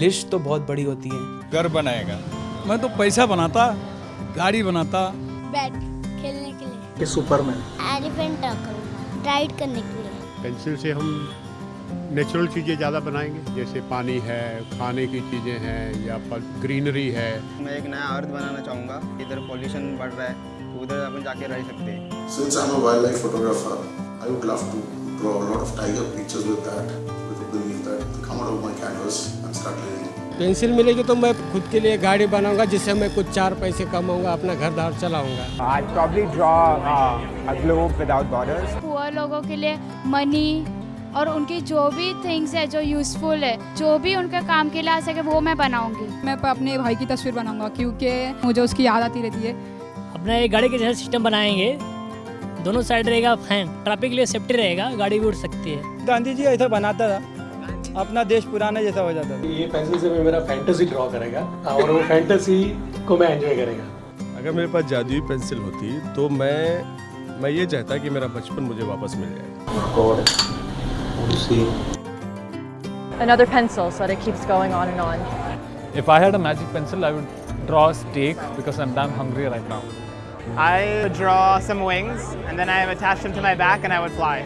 List तो बहुत बड़ी होती है। घर बनाएगा। मैं तो पैसा बनाता गाड़ी बनाता। बैट खेलने के लिए। सुपरमैन एलिफेंट राइड करने के लिए। पेंसिल से हम नेचुरल चीज़ें ज़्यादा बनाएँगे जैसे पानी है खाने की चीज़ें हैं या फल ग्रीनरी है। मैं एक नया अर्थ बनाना चाहूँगा। इधर पॉल्यूशन बढ़ रहा है तो उधर अपन जाके रह सकते हैं। Since I'm a wildlife photographer, I would love to draw a lot of tiger pictures with that, with the belief that come out of my canvas. Pencil मिलेगी तो मैं खुद के लिए गाड़ी बनाऊँगा जिससे मैं कुछ चार पैसे कमाऊँगा अपना घर दार चलाऊँगा। I'd probably draw a globe without poor लोगों के लिए मनी और उनकी जो भी थिंग्स है जो यूज़फुल है जो भी उनके काम के लिए आ सके वो मैं बनाऊँगी। मैं अपने भाई की तस्वीर बनाऊँगा क्योंकि मुझे उसकी याद आती रहती है। अपना एक गाड़ी के जैसा सिस्टम बनाएँगे दोनों साइड रहेगा फ़ैन ट्रैफ़िक के लिए सेफ्टी रहेगा गाड़ी भी उड़ सकती है। गांधी जी ऐसा बनाता था। अपना देश पुराना जैसा हो जाता था ये पेंसिल से मैं मेरा फैंटेसी ड्रॉ करेगा और वो फैंटेसी को मैं एंजॉय करेगा अगर मेरे पास जादुई पेंसिल होती तो मैं मैं ये चाहता कि मेरा बचपन मुझे वापस मिल जाए Another pencil so that it keeps going on and on. If I had a magic pencil, I would draw a steak because I'm damn hungry right now. I would draw some wings and then I would attach them to my back and I would fly.